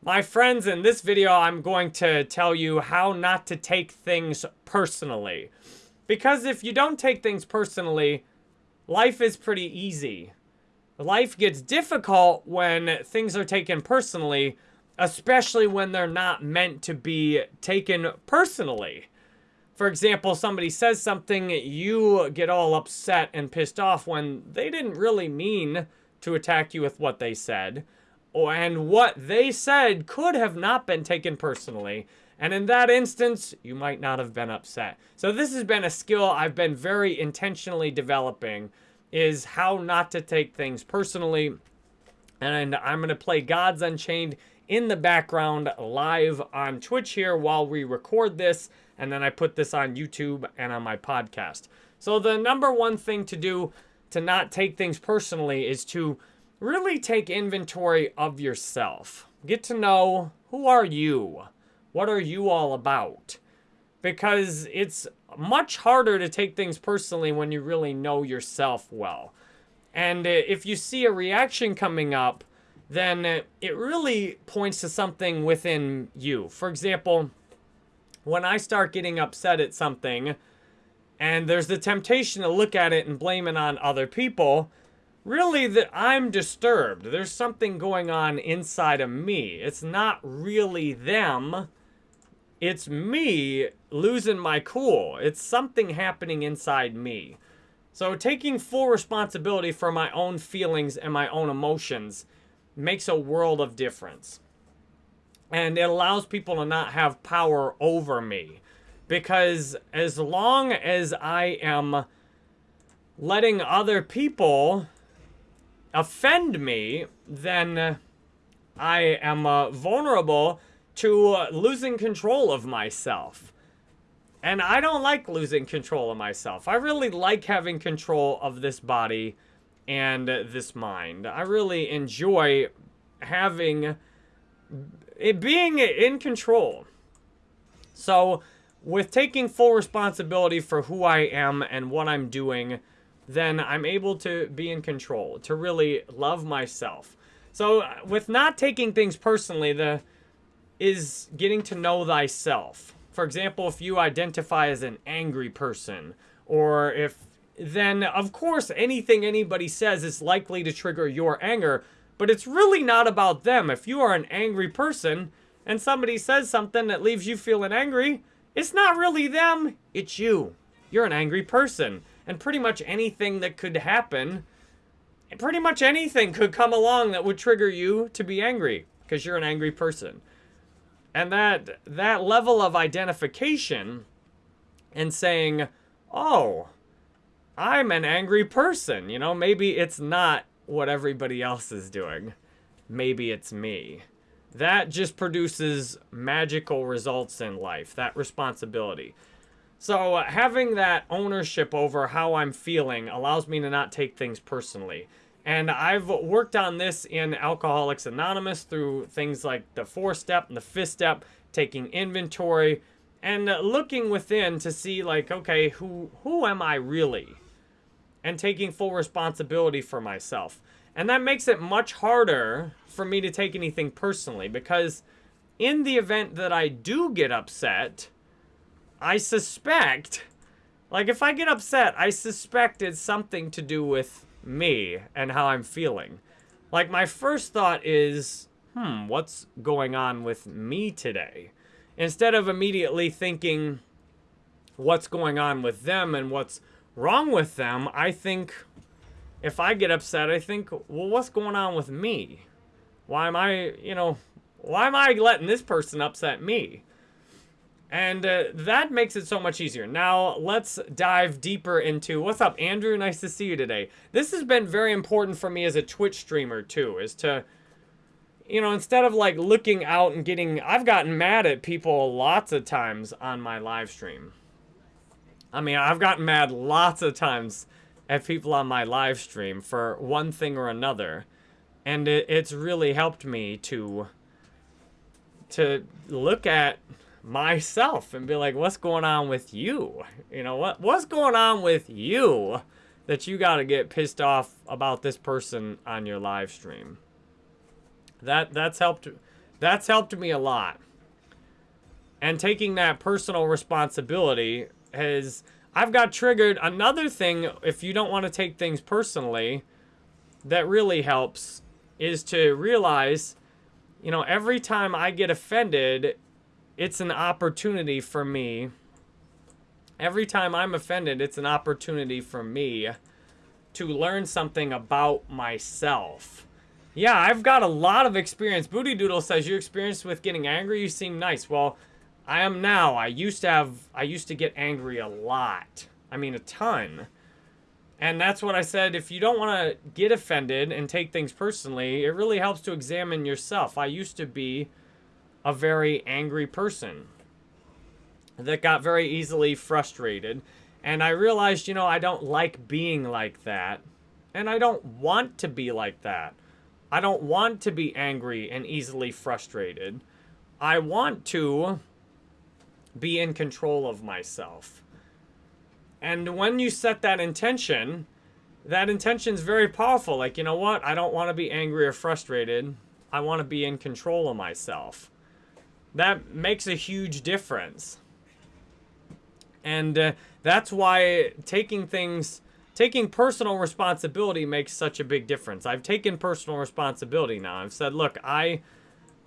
My friends, in this video, I'm going to tell you how not to take things personally. Because if you don't take things personally, life is pretty easy. Life gets difficult when things are taken personally, especially when they're not meant to be taken personally. For example, somebody says something, you get all upset and pissed off when they didn't really mean to attack you with what they said. And what they said could have not been taken personally. And in that instance, you might not have been upset. So this has been a skill I've been very intentionally developing is how not to take things personally. And I'm going to play Gods Unchained in the background live on Twitch here while we record this. And then I put this on YouTube and on my podcast. So the number one thing to do to not take things personally is to really take inventory of yourself. Get to know who are you? What are you all about? Because it's much harder to take things personally when you really know yourself well. And uh, if you see a reaction coming up, then uh, it really points to something within you. For example, when I start getting upset at something, and there's the temptation to look at it and blame it on other people, really that I'm disturbed. There's something going on inside of me. It's not really them. It's me losing my cool. It's something happening inside me. So taking full responsibility for my own feelings and my own emotions makes a world of difference. And it allows people to not have power over me. Because as long as I am letting other people offend me, then I am uh, vulnerable to uh, losing control of myself. And I don't like losing control of myself. I really like having control of this body and this mind. I really enjoy having it being in control. So, with taking full responsibility for who I am and what I'm doing, then I'm able to be in control, to really love myself. So uh, with not taking things personally, the is getting to know thyself. For example, if you identify as an angry person, or if then of course anything anybody says is likely to trigger your anger, but it's really not about them. If you are an angry person and somebody says something that leaves you feeling angry, it's not really them, it's you. You're an angry person and pretty much anything that could happen, pretty much anything could come along that would trigger you to be angry because you're an angry person. And that that level of identification and saying, "Oh, I'm an angry person." You know, maybe it's not what everybody else is doing. Maybe it's me. That just produces magical results in life, that responsibility. So uh, having that ownership over how I'm feeling allows me to not take things personally. And I've worked on this in Alcoholics Anonymous through things like the four step and the fifth step, taking inventory and looking within to see like, okay, who, who am I really? And taking full responsibility for myself. And that makes it much harder for me to take anything personally because in the event that I do get upset, I suspect, like if I get upset, I suspect it's something to do with me and how I'm feeling. Like my first thought is, hmm, what's going on with me today? Instead of immediately thinking what's going on with them and what's wrong with them, I think if I get upset, I think, well, what's going on with me? Why am I, you know, why am I letting this person upset me? And uh, that makes it so much easier. Now, let's dive deeper into... What's up, Andrew? Nice to see you today. This has been very important for me as a Twitch streamer, too, is to... You know, instead of, like, looking out and getting... I've gotten mad at people lots of times on my live stream. I mean, I've gotten mad lots of times at people on my live stream for one thing or another. And it, it's really helped me to... To look at myself and be like, what's going on with you? You know, what what's going on with you that you got to get pissed off about this person on your live stream? That that's helped That's helped me a lot. And taking that personal responsibility has I've got triggered another thing if you don't want to take things personally that really helps is to realize you know every time I get offended it's an opportunity for me every time I'm offended it's an opportunity for me to learn something about myself. Yeah, I've got a lot of experience. Booty Doodle says your experience with getting angry. You seem nice. Well, I am now. I used to have, I used to get angry a lot. I mean, a ton. And that's what I said. If you don't want to get offended and take things personally, it really helps to examine yourself. I used to be a very angry person that got very easily frustrated. And I realized, you know, I don't like being like that. And I don't want to be like that. I don't want to be angry and easily frustrated. I want to be in control of myself. And when you set that intention, that intention is very powerful. Like, you know what? I don't want to be angry or frustrated. I want to be in control of myself. That makes a huge difference. And uh, that's why taking things, taking personal responsibility makes such a big difference. I've taken personal responsibility now. I've said, look, I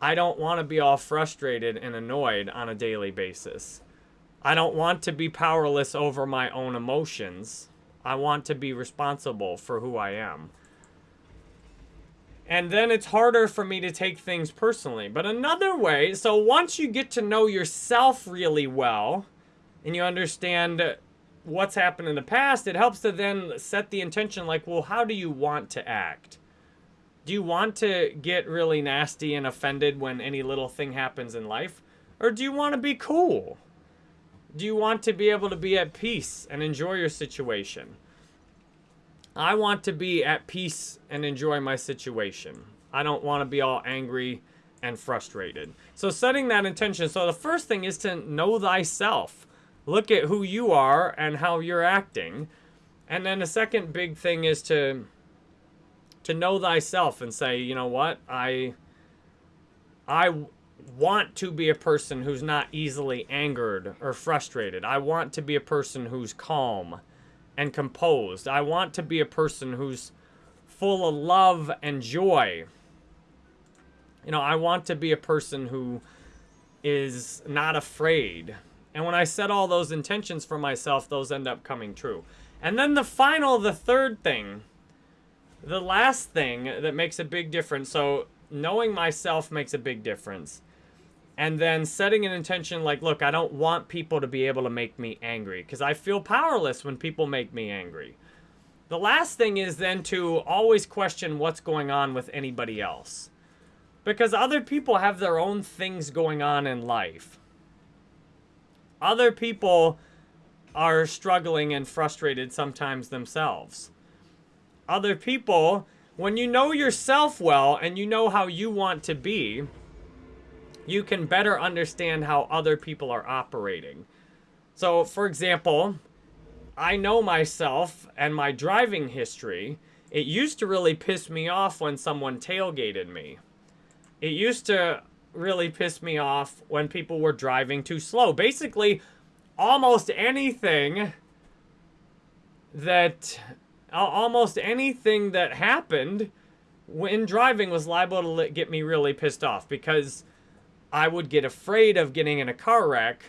I don't want to be all frustrated and annoyed on a daily basis. I don't want to be powerless over my own emotions. I want to be responsible for who I am. And then it's harder for me to take things personally. But another way, so once you get to know yourself really well and you understand what's happened in the past, it helps to then set the intention like, well, how do you want to act? Do you want to get really nasty and offended when any little thing happens in life? Or do you want to be cool? Do you want to be able to be at peace and enjoy your situation? I want to be at peace and enjoy my situation. I don't want to be all angry and frustrated. So setting that intention. So the first thing is to know thyself. Look at who you are and how you're acting. And then the second big thing is to to know thyself and say, you know what, I, I want to be a person who's not easily angered or frustrated. I want to be a person who's calm and composed. I want to be a person who's full of love and joy. You know, I want to be a person who is not afraid. And when I set all those intentions for myself, those end up coming true. And then the final, the third thing the last thing that makes a big difference, so knowing myself makes a big difference. And then setting an intention like, look, I don't want people to be able to make me angry because I feel powerless when people make me angry. The last thing is then to always question what's going on with anybody else. Because other people have their own things going on in life. Other people are struggling and frustrated sometimes themselves other people, when you know yourself well and you know how you want to be, you can better understand how other people are operating. So, for example, I know myself and my driving history. It used to really piss me off when someone tailgated me. It used to really piss me off when people were driving too slow. Basically, almost anything that almost anything that happened when driving was liable to get me really pissed off because I would get afraid of getting in a car wreck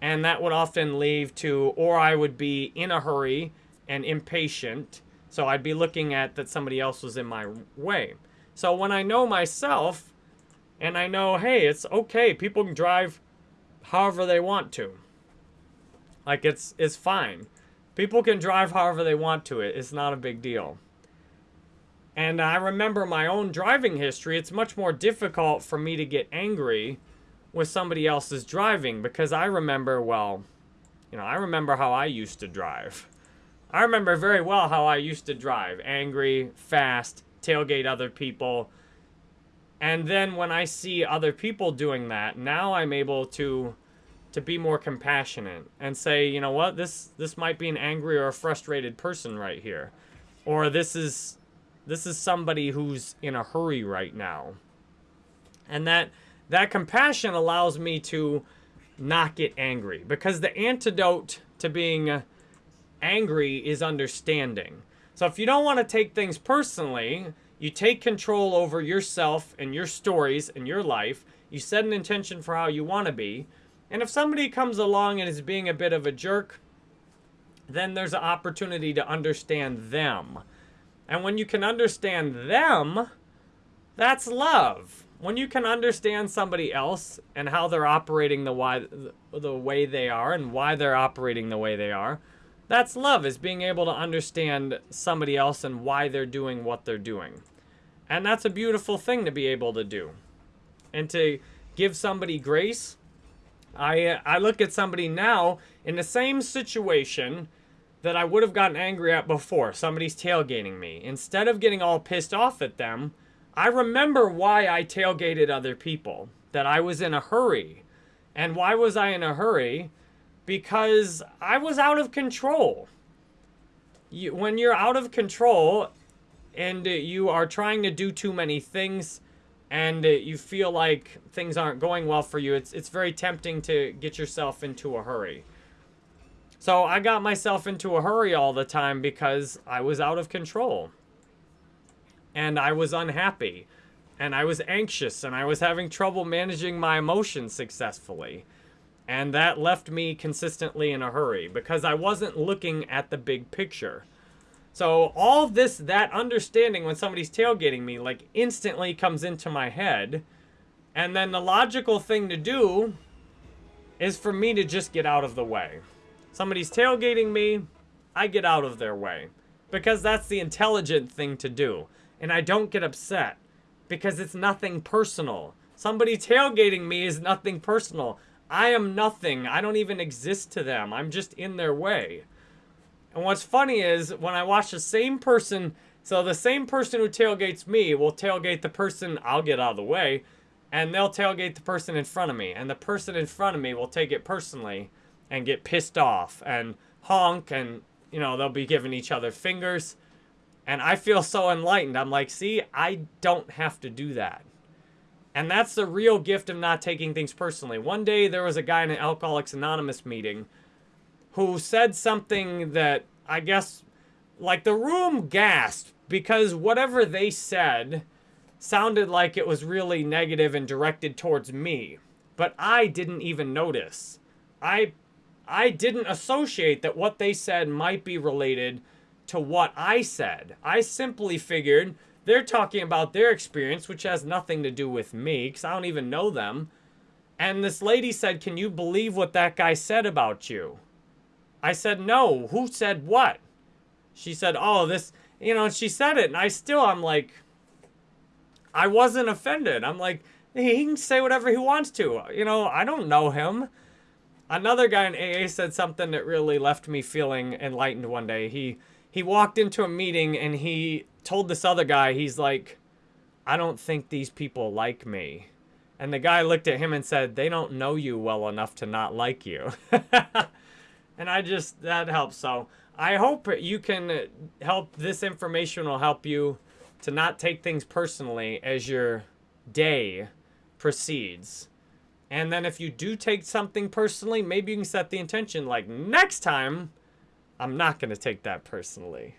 and that would often lead to or I would be in a hurry and impatient so I'd be looking at that somebody else was in my way. So when I know myself and I know hey it's okay people can drive however they want to like it's it's fine People can drive however they want to it. It's not a big deal. And I remember my own driving history. It's much more difficult for me to get angry with somebody else's driving because I remember, well, you know, I remember how I used to drive. I remember very well how I used to drive. Angry, fast, tailgate other people. And then when I see other people doing that, now I'm able to to be more compassionate and say, you know what, this this might be an angry or a frustrated person right here. Or this is this is somebody who's in a hurry right now. And that that compassion allows me to not get angry because the antidote to being angry is understanding. So if you don't want to take things personally, you take control over yourself and your stories and your life. You set an intention for how you want to be. And if somebody comes along and is being a bit of a jerk, then there's an opportunity to understand them. And when you can understand them, that's love. When you can understand somebody else and how they're operating the why the way they are and why they're operating the way they are, that's love, is being able to understand somebody else and why they're doing what they're doing. And that's a beautiful thing to be able to do. And to give somebody grace. I, uh, I look at somebody now in the same situation that I would have gotten angry at before. Somebody's tailgating me. Instead of getting all pissed off at them, I remember why I tailgated other people. That I was in a hurry. And why was I in a hurry? because I was out of control. You, when you're out of control and you are trying to do too many things and you feel like things aren't going well for you, it's, it's very tempting to get yourself into a hurry. So I got myself into a hurry all the time because I was out of control. And I was unhappy. And I was anxious. And I was having trouble managing my emotions successfully. And that left me consistently in a hurry because I wasn't looking at the big picture. So all this, that understanding when somebody's tailgating me, like instantly comes into my head. And then the logical thing to do is for me to just get out of the way. Somebody's tailgating me, I get out of their way. Because that's the intelligent thing to do. And I don't get upset because it's nothing personal. Somebody tailgating me is nothing personal. I am nothing. I don't even exist to them. I'm just in their way. And what's funny is when I watch the same person, so the same person who tailgates me will tailgate the person, I'll get out of the way, and they'll tailgate the person in front of me. And the person in front of me will take it personally and get pissed off and honk and, you know, they'll be giving each other fingers. And I feel so enlightened. I'm like, see, I don't have to do that. And that's the real gift of not taking things personally. One day there was a guy in an Alcoholics Anonymous meeting who said something that I guess, like the room gasped because whatever they said sounded like it was really negative and directed towards me. But I didn't even notice. I, I didn't associate that what they said might be related to what I said. I simply figured they're talking about their experience, which has nothing to do with me, because I don't even know them. And this lady said, Can you believe what that guy said about you? I said, No. Who said what? She said, Oh, this, you know, she said it. And I still, I'm like, I wasn't offended. I'm like, he can say whatever he wants to. You know, I don't know him. Another guy in AA said something that really left me feeling enlightened one day. He he walked into a meeting and he told this other guy, he's like, I don't think these people like me. And the guy looked at him and said, they don't know you well enough to not like you. and I just, that helps. So I hope you can help, this information will help you to not take things personally as your day proceeds. And then if you do take something personally, maybe you can set the intention like next time, I'm not going to take that personally.